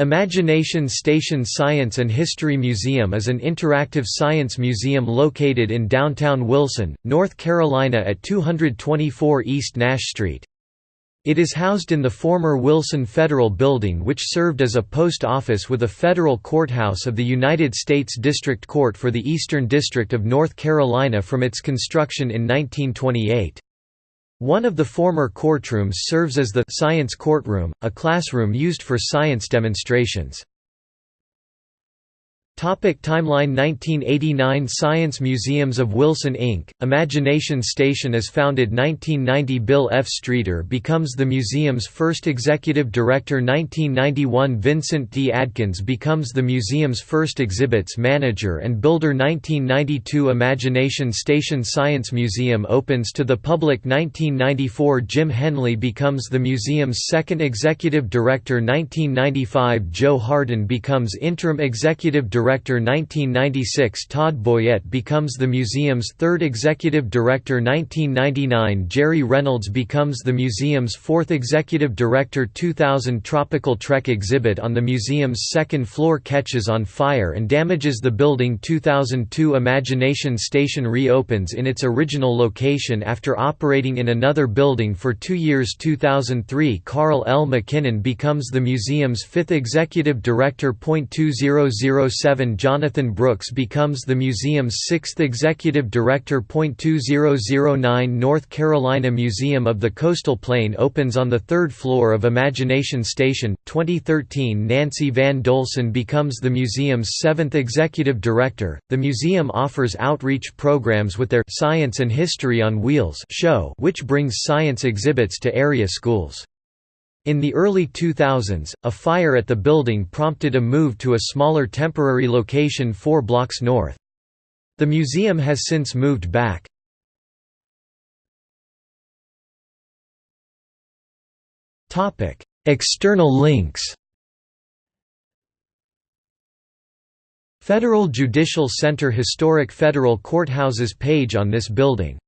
Imagination Station Science and History Museum is an interactive science museum located in downtown Wilson, North Carolina at 224 East Nash Street. It is housed in the former Wilson Federal Building which served as a post office with a federal courthouse of the United States District Court for the Eastern District of North Carolina from its construction in 1928. One of the former courtrooms serves as the «science courtroom», a classroom used for science demonstrations. Topic timeline 1989 Science Museums of Wilson Inc., Imagination Station is founded 1990 Bill F. Streeter becomes the museum's first executive director 1991 Vincent D. Adkins becomes the museum's first exhibits manager and builder 1992 Imagination Station Science Museum opens to the public 1994 Jim Henley becomes the museum's second executive director 1995 Joe Hardin becomes interim executive director Director 1996 Todd Boyette becomes the museum's third Executive Director 1999 Jerry Reynolds becomes the museum's fourth Executive Director 2000 Tropical Trek exhibit on the museum's second floor catches on fire and damages the building 2002 Imagination Station reopens in its original location after operating in another building for two years 2003 Carl L. McKinnon becomes the museum's fifth Executive Director. 2007 Jonathan Brooks becomes the museum's sixth executive director. 2009 North Carolina Museum of the Coastal Plain opens on the third floor of Imagination Station. 2013 Nancy Van Dolson becomes the museum's seventh executive director. The museum offers outreach programs with their Science and History on Wheels show, which brings science exhibits to area schools. In the early 2000s, a fire at the building prompted a move to a smaller temporary location four blocks north. The museum has since moved back. External links Federal Judicial Center Historic Federal Courthouses page on this building